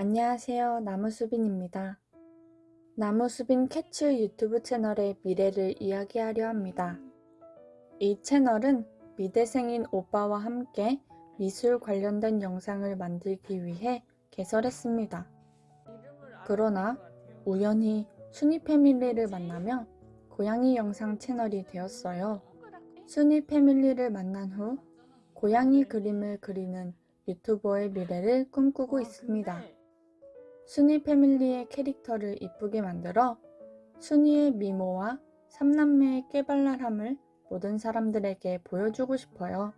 안녕하세요. 나무수빈입니다. 나무수빈 캐츠 유튜브 채널의 미래를 이야기하려 합니다. 이 채널은 미대생인 오빠와 함께 미술 관련된 영상을 만들기 위해 개설했습니다. 그러나 우연히 순이 패밀리를 만나며 고양이 영상 채널이 되었어요. 순이 패밀리를 만난 후 고양이 그림을 그리는 유튜버의 미래를 꿈꾸고 있습니다. 순이 패밀리의 캐릭터를 이쁘게 만들어 순이의 미모와 삼남매의 깨발랄함을 모든 사람들에게 보여주고 싶어요.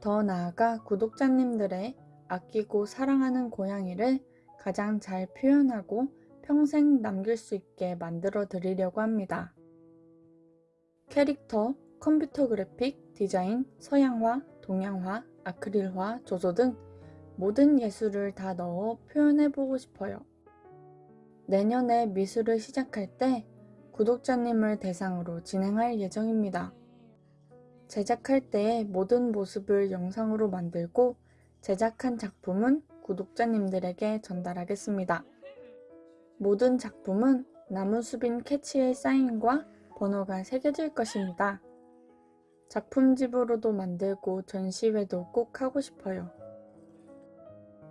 더 나아가 구독자님들의 아끼고 사랑하는 고양이를 가장 잘 표현하고 평생 남길 수 있게 만들어 드리려고 합니다. 캐릭터, 컴퓨터 그래픽, 디자인, 서양화, 동양화, 아크릴화, 조소 등 모든 예술을 다 넣어 표현해보고 싶어요. 내년에 미술을 시작할 때 구독자님을 대상으로 진행할 예정입니다. 제작할 때의 모든 모습을 영상으로 만들고 제작한 작품은 구독자님들에게 전달하겠습니다. 모든 작품은 나무수빈 캐치의 사인과 번호가 새겨질 것입니다. 작품집으로도 만들고 전시회도 꼭 하고 싶어요.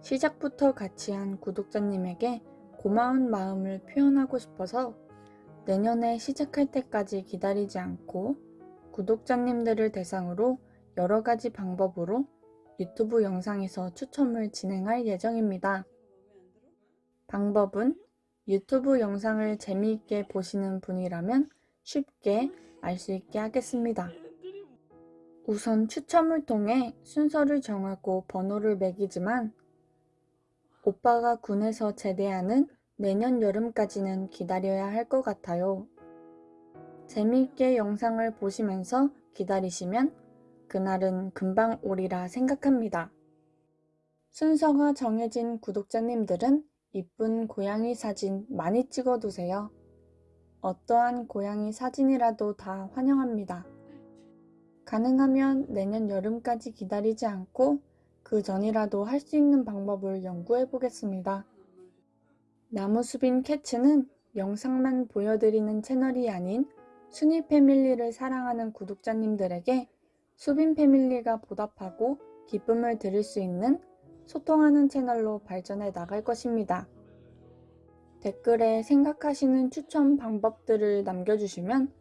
시작부터 같이 한 구독자님에게 고마운 마음을 표현하고 싶어서 내년에 시작할 때까지 기다리지 않고 구독자님들을 대상으로 여러 가지 방법으로 유튜브 영상에서 추첨을 진행할 예정입니다. 방법은 유튜브 영상을 재미있게 보시는 분이라면 쉽게 알 수 있게 하겠습니다. 우선 추첨을 통해 순서를 정하고 번호를 매기지만 오빠가 군에서 제대하는 내년 여름까지는 기다려야 할 것 같아요. 재미있게 영상을 보시면서 기다리시면 그날은 금방 오리라 생각합니다. 순서가 정해진 구독자님들은 이쁜 고양이 사진 많이 찍어두세요. 어떠한 고양이 사진이라도 다 환영합니다. 가능하면 내년 여름까지 기다리지 않고 그 전이라도 할 수 있는 방법을 연구해 보겠습니다. 나무수빈 캐츠는 영상만 보여드리는 채널이 아닌 순이 패밀리를 사랑하는 구독자님들에게 수빈 패밀리가 보답하고 기쁨을 드릴 수 있는 소통하는 채널로 발전해 나갈 것입니다. 댓글에 생각하시는 추천 방법들을 남겨주시면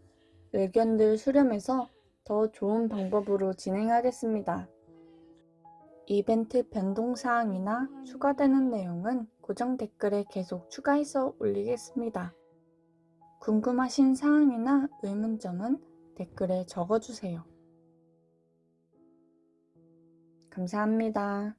의견들 수렴해서 더 좋은 방법으로 진행하겠습니다. 이벤트 변동사항이나 추가되는 내용은 고정 댓글에 계속 추가해서 올리겠습니다. 궁금하신 사항이나 의문점은 댓글에 적어주세요. 감사합니다.